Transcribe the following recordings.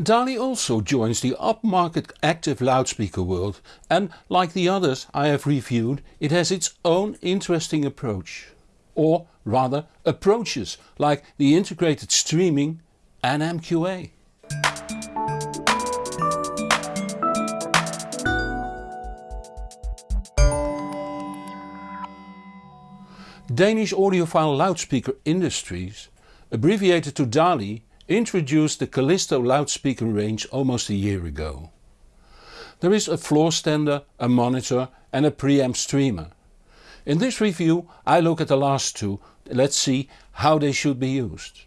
DALI also joins the upmarket active loudspeaker world and like the others I have reviewed it has its own interesting approach. Or rather approaches like the integrated streaming and MQA. Danish audiophile loudspeaker industries, abbreviated to DALI, introduced the Callisto loudspeaker range almost a year ago. There is a floor stander, a monitor and a preamp streamer. In this review I look at the last two, let's see how they should be used.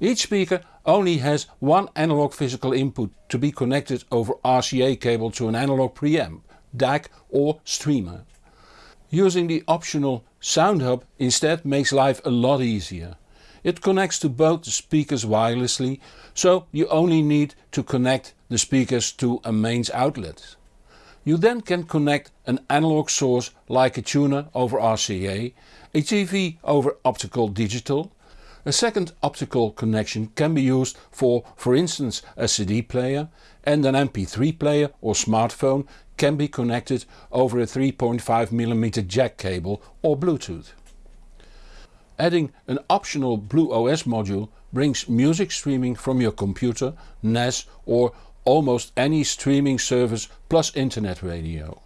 Each speaker only has one analog physical input to be connected over RCA cable to an analog preamp, DAC or streamer. Using the optional Sound Hub instead makes life a lot easier. It connects to both the speakers wirelessly, so you only need to connect the speakers to a mains outlet. You then can connect an analog source like a tuner over RCA, a TV over optical digital. A second optical connection can be used for for instance a CD player and an MP3 player or smartphone can be connected over a 3.5mm jack cable or Bluetooth. Adding an optional BlueOS module brings music streaming from your computer, NAS or almost any streaming service plus internet radio.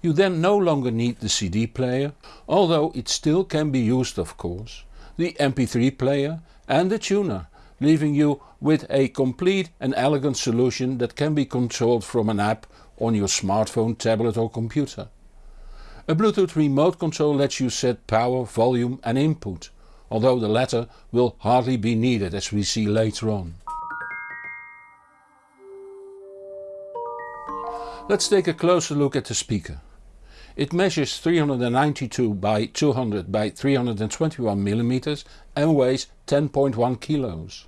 You then no longer need the CD player, although it still can be used of course, the MP3 player and the tuner, leaving you with a complete and elegant solution that can be controlled from an app on your smartphone, tablet or computer. A Bluetooth remote control lets you set power, volume and input, although the latter will hardly be needed as we see later on. Let's take a closer look at the speaker. It measures 392 by 200 by 321 mm and weighs 10.1 kilos.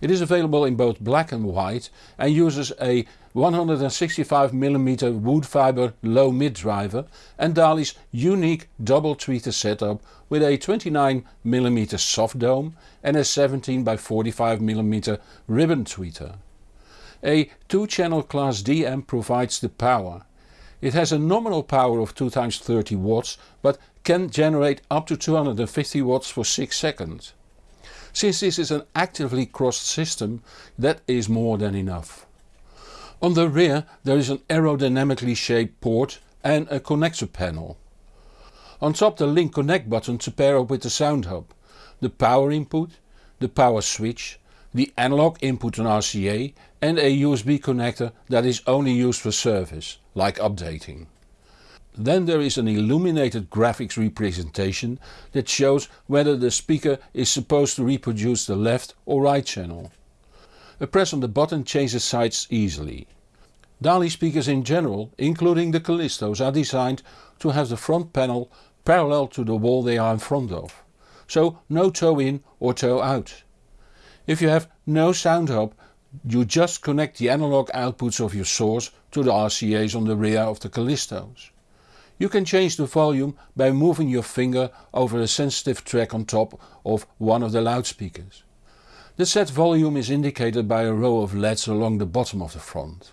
It is available in both black and white and uses a 165mm wood fibre low mid driver and DALI's unique double tweeter setup with a 29mm soft dome and a 17 by 45mm ribbon tweeter. A 2 channel class D amp provides the power. It has a nominal power of 2 times 30 watts but can generate up to 250 watts for 6 seconds. Since this is an actively crossed system that is more than enough. On the rear there is an aerodynamically shaped port and a connector panel. On top the link connect button to pair up with the sound hub, the power input, the power switch, the analog input on RCA and a USB connector that is only used for service, like updating. Then there is an illuminated graphics representation that shows whether the speaker is supposed to reproduce the left or right channel. A press on the button changes sides easily. DALI speakers in general, including the Callistos, are designed to have the front panel parallel to the wall they are in front of. So no toe in or toe out. If you have no sound hub you just connect the analog outputs of your source to the RCAs on the rear of the Callistos. You can change the volume by moving your finger over a sensitive track on top of one of the loudspeakers. The set volume is indicated by a row of LEDs along the bottom of the front.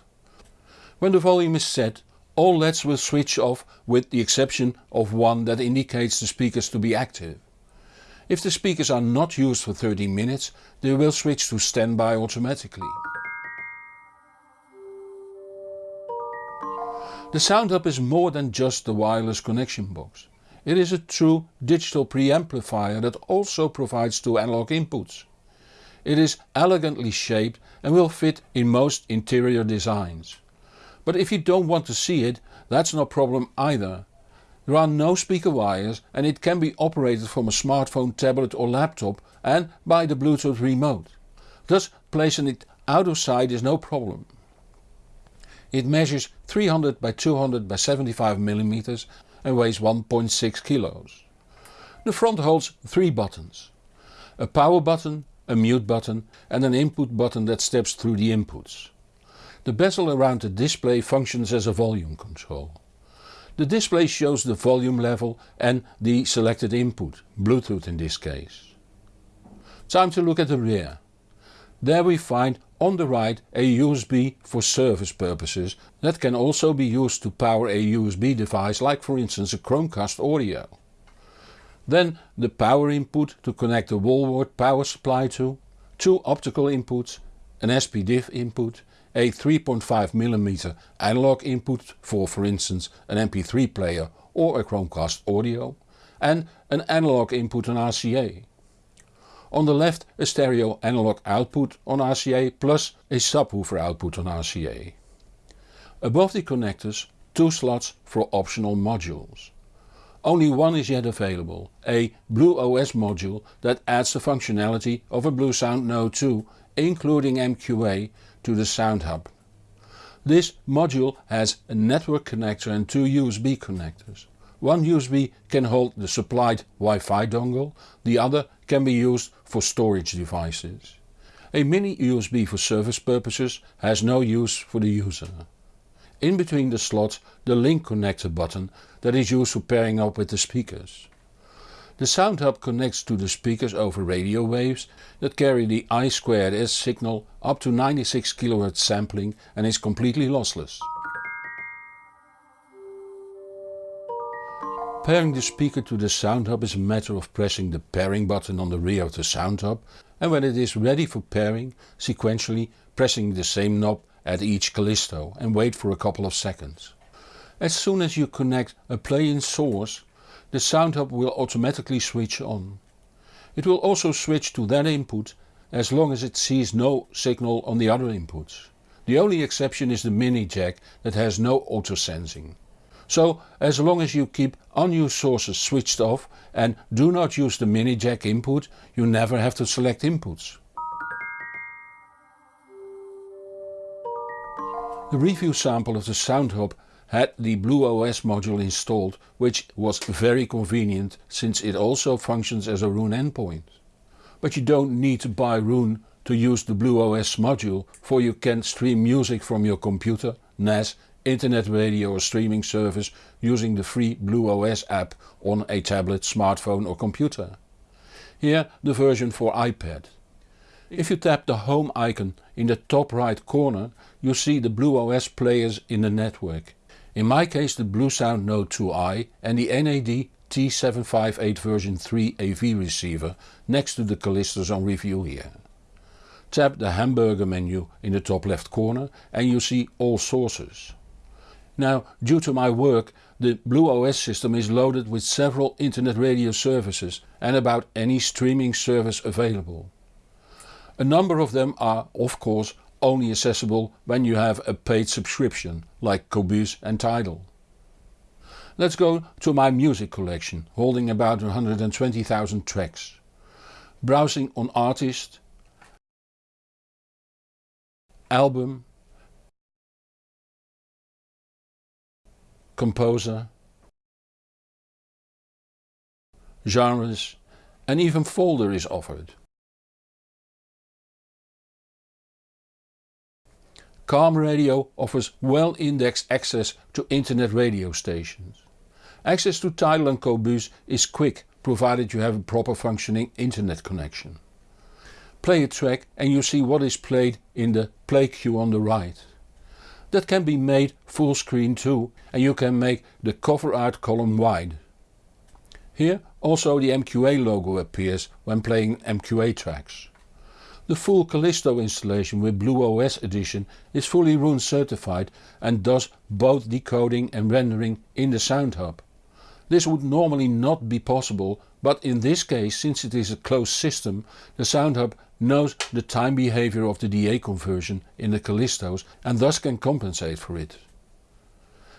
When the volume is set all LEDs will switch off with the exception of one that indicates the speakers to be active. If the speakers are not used for 30 minutes they will switch to standby automatically. The Sound Hub is more than just the wireless connection box. It is a true digital preamplifier that also provides two analog inputs. It is elegantly shaped and will fit in most interior designs. But if you don't want to see it, that's no problem either. There are no speaker wires and it can be operated from a smartphone, tablet or laptop and by the Bluetooth remote. Thus placing it out of sight is no problem. It measures 300 by 200 by 75 mm and weighs 1.6 kilos. The front holds three buttons. A power button, a mute button and an input button that steps through the inputs. The bezel around the display functions as a volume control. The display shows the volume level and the selected input, Bluetooth in this case. Time to look at the rear. There we find on the right a USB for service purposes that can also be used to power a USB device like for instance a Chromecast audio. Then the power input to connect the wall wart power supply to, two optical inputs, an SPDIF input, a 3.5mm analog input for for instance an MP3 player or a Chromecast audio and an analog input on RCA. On the left a stereo analog output on RCA plus a subwoofer output on RCA. Above the connectors two slots for optional modules. Only one is yet available, a BlueOS module that adds the functionality of a Bluesound Node 2 including MQA to the Sound Hub. This module has a network connector and two USB connectors. One USB can hold the supplied Wi-Fi dongle, the other can be used for storage devices. A mini USB for service purposes has no use for the user. In between the slots the link connector button that is used for pairing up with the speakers. The sound hub connects to the speakers over radio waves that carry the I2S signal up to 96 kHz sampling and is completely lossless. Pairing the speaker to the sound hub is a matter of pressing the pairing button on the rear of the sound hub and when it is ready for pairing sequentially pressing the same knob at each Callisto and wait for a couple of seconds. As soon as you connect a play-in source the sound hub will automatically switch on. It will also switch to that input as long as it sees no signal on the other inputs. The only exception is the mini jack that has no auto sensing. So as long as you keep unused sources switched off and do not use the mini jack input you never have to select inputs. The review sample of the Sound Hub had the BlueOS module installed which was very convenient since it also functions as a Roon endpoint. But you don't need to buy Roon to use the BlueOS module for you can stream music from your computer, NAS internet radio or streaming service using the free BlueOS app on a tablet, smartphone or computer. Here the version for iPad. If you tap the home icon in the top right corner you see the BlueOS players in the network. In my case the Bluesound Node 2i and the NAD T758 version 3 AV receiver next to the Callistos on review here. Tap the hamburger menu in the top left corner and you see all sources. Now due to my work the BlueOS system is loaded with several internet radio services and about any streaming service available. A number of them are of course only accessible when you have a paid subscription like Qobuz and Tidal. Let's go to my music collection holding about 120,000 tracks. Browsing on artist, album composer, genres and even folder is offered. Calm Radio offers well indexed access to internet radio stations. Access to Tidal and Qobuz is quick provided you have a proper functioning internet connection. Play a track and you see what is played in the play queue on the right. That can be made full screen too and you can make the cover art column wide. Here also the MQA logo appears when playing MQA tracks. The full Callisto installation with BlueOS edition is fully Roon certified and does both decoding and rendering in the Sound Hub. This would normally not be possible but in this case since it is a closed system the Sound Hub knows the time behavior of the DA conversion in the Callistos and thus can compensate for it.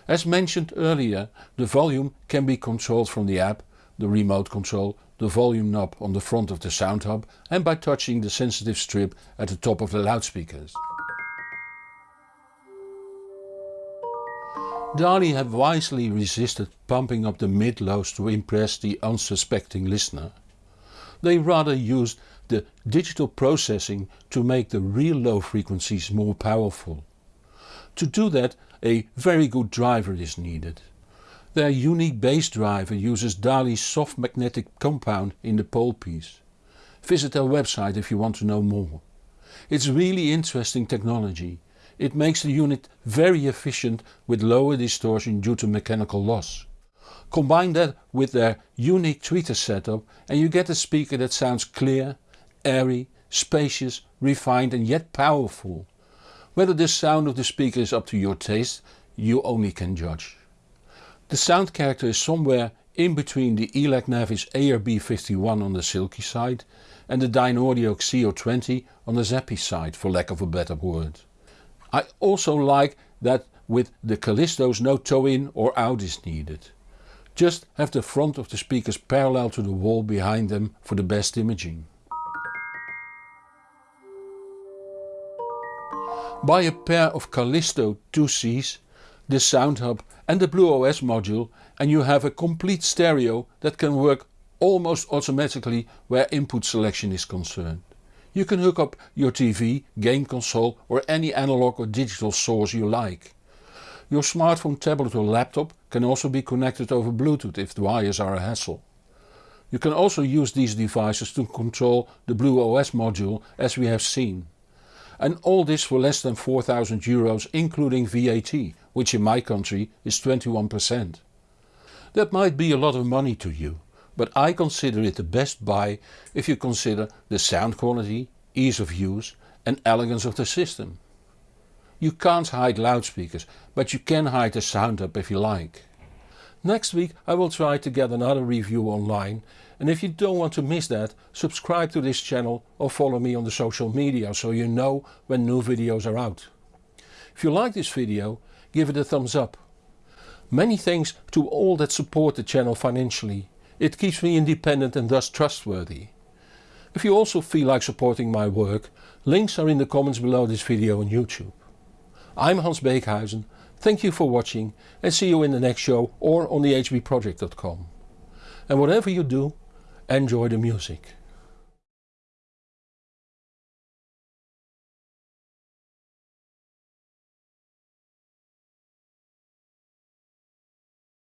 As mentioned earlier the volume can be controlled from the app, the remote control, the volume knob on the front of the Sound Hub and by touching the sensitive strip at the top of the loudspeakers. DALI have wisely resisted pumping up the mid-lows to impress the unsuspecting listener. They rather used the digital processing to make the real low frequencies more powerful. To do that a very good driver is needed. Their unique bass driver uses DALI's soft magnetic compound in the pole piece. Visit their website if you want to know more. It's really interesting technology. It makes the unit very efficient with lower distortion due to mechanical loss. Combine that with their unique tweeter setup and you get a speaker that sounds clear, airy, spacious, refined and yet powerful. Whether the sound of the speaker is up to your taste you only can judge. The sound character is somewhere in between the ELAC Navis ARB51 on the silky side and the Dynaudio Xeo 20 on the zappy side for lack of a better word. I also like that with the Callistos no toe in or out is needed. Just have the front of the speakers parallel to the wall behind them for the best imaging. Buy a pair of Callisto 2Cs, the sound hub and the Blue OS module and you have a complete stereo that can work almost automatically where input selection is concerned. You can hook up your TV, game console or any analog or digital source you like. Your smartphone, tablet or laptop can also be connected over Bluetooth if the wires are a hassle. You can also use these devices to control the Blue OS module as we have seen. And all this for less than 4000 euros including VAT, which in my country is 21%. That might be a lot of money to you, but I consider it the best buy if you consider the sound quality, ease of use and elegance of the system. You can't hide loudspeakers, but you can hide the sound hub if you like. Next week I will try to get another review online and if you don't want to miss that, subscribe to this channel or follow me on the social media so you know when new videos are out. If you like this video, give it a thumbs up. Many thanks to all that support the channel financially. It keeps me independent and thus trustworthy. If you also feel like supporting my work, links are in the comments below this video on YouTube. I'm Hans Beekhuizen, thank you for watching and see you in the next show or on the hbproject.com. And whatever you do, enjoy the music.